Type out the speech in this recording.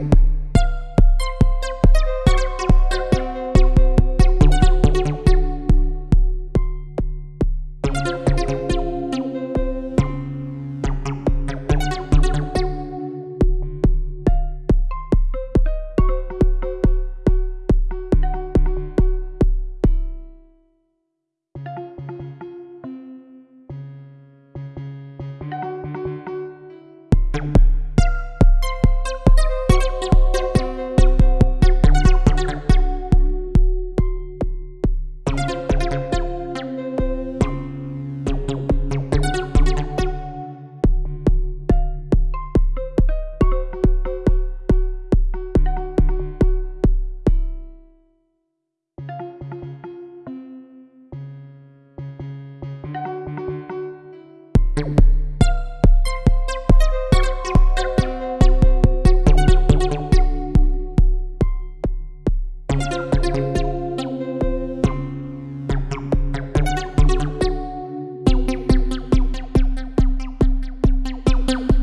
Bye. you.